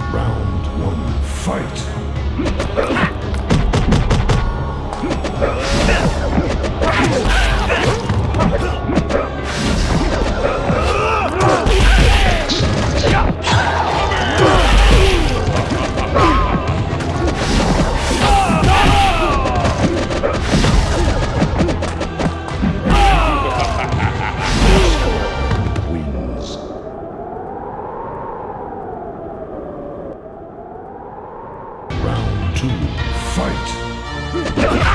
Round one, fight! to fight.